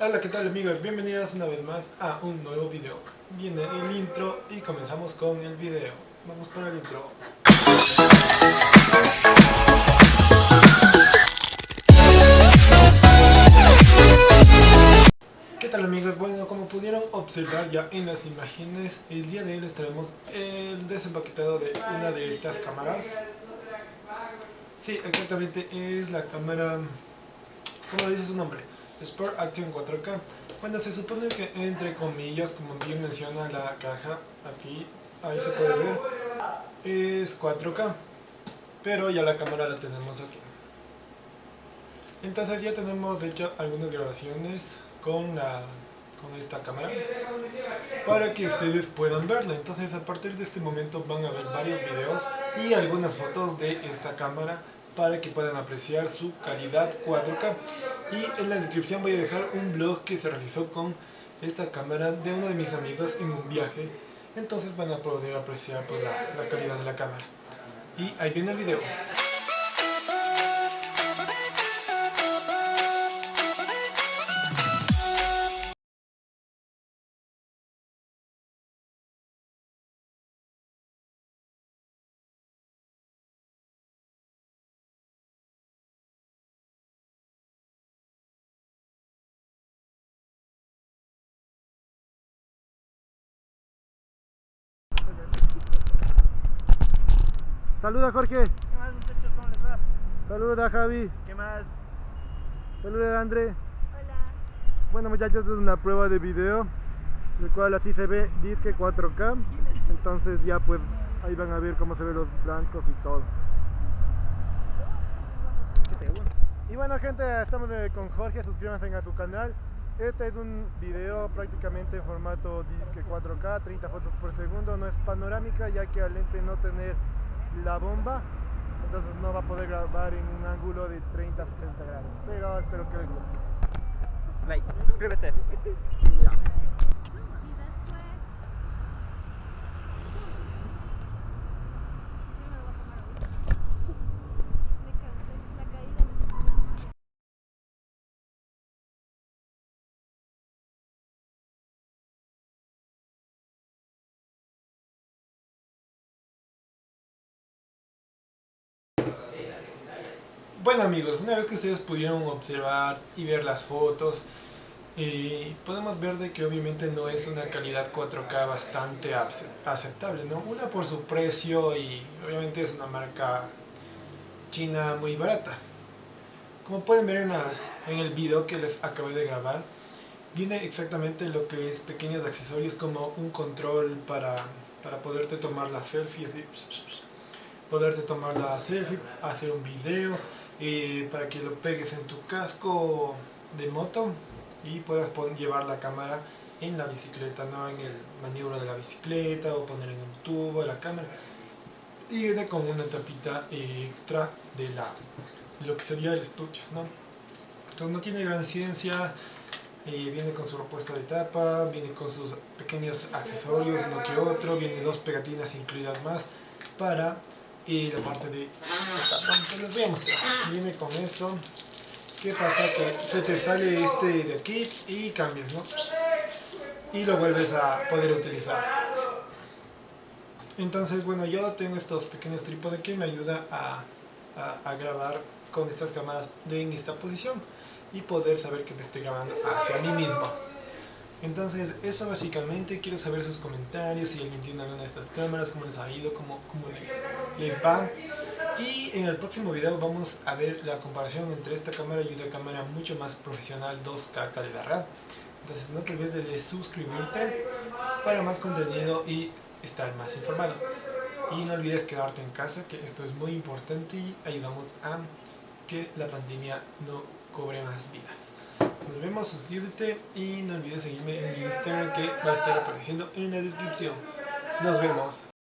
Hola, ¿qué tal amigos? Bienvenidos una vez más a un nuevo video. Viene el intro y comenzamos con el video. Vamos por el intro. ¿Qué tal amigos? Bueno, como pudieron observar ya en las imágenes, el día de hoy les traemos el desempaquetado de una de estas cámaras. Sí, exactamente, es la cámara... ¿Cómo dice su nombre? Sport Action 4K. Bueno, se supone que entre comillas, como bien menciona la caja, aquí, ahí se puede ver, es 4K. Pero ya la cámara la tenemos aquí. Entonces ya tenemos de hecho algunas grabaciones con la con esta cámara para que ustedes puedan verla entonces a partir de este momento van a ver varios videos y algunas fotos de esta cámara para que puedan apreciar su calidad 4K y en la descripción voy a dejar un blog que se realizó con esta cámara de uno de mis amigos en un viaje. Entonces van a poder apreciar pues, la, la calidad de la cámara. Y ahí viene el video Saluda Jorge. ¿Qué más muchachos? ¿Cómo les va? Saluda Javi. ¿Qué más? Saluda André. Hola. Bueno muchachos, esta es una prueba de video, el cual así se ve disque 4K. Entonces ya pues ahí van a ver cómo se ven los blancos y todo. Y bueno gente, estamos con Jorge, suscríbanse a su canal. Este es un video prácticamente en formato disque 4K, 30 fotos por segundo, no es panorámica ya que al lente no tener la bomba, entonces no va a poder grabar en un ángulo de 30 a 60 grados, pero espero que les guste. Like, suscríbete cansé, la caída me sacó. Bueno amigos, una vez que ustedes pudieron observar y ver las fotos, podemos ver de que obviamente no es una calidad 4K bastante ace- aceptable, ¿no? Una por su precio y obviamente es una marca china muy barata. Como pueden ver en, la- en el video que les acabé de grabar, viene exactamente lo que es pequeños accesorios como un control para, para poderte tomar la selfie, así, poderte tomar la selfie, hacer un video, eh, para que lo pegues en tu casco de moto y puedas llevar la cámara en la bicicleta, no en el maniobro de la bicicleta o poner en un tubo la cámara. Y viene con una tapita eh, extra de la de lo que sería el estuche, ¿no? Entonces no tiene gran ciencia, eh, viene con su repuesto de tapa, viene con sus pequeños accesorios, uno que otro, viene dos pegatinas incluidas más para eh, la parte de entonces les voy a mostrar. Viene con esto. ¿Qué pasa? Que se te sale este de aquí y cambias, ¿no? Y lo vuelves a poder utilizar. Entonces, bueno, yo tengo estos pequeños trípodes que me ayuda a, a- a grabar con estas cámaras de, en esta posición y poder saber que me estoy grabando hacia mí mismo. Entonces, eso básicamente, quiero saber sus comentarios, si alguien tiene alguna de estas cámaras, cómo les ha ido, cómo, cómo les, les va. Y en el próximo video vamos a ver la comparación entre esta cámara y una cámara mucho más profesional 2K calidad RAM. Entonces no te olvides de suscribirte para más contenido y estar más informado. Y no olvides quedarte en casa, que esto es muy importante y ayudamos a que la pandemia no cobre más vidas. Nos vemos, suscríbete y no olvides seguirme en mi Instagram que va a estar apareciendo en la descripción. Nos vemos.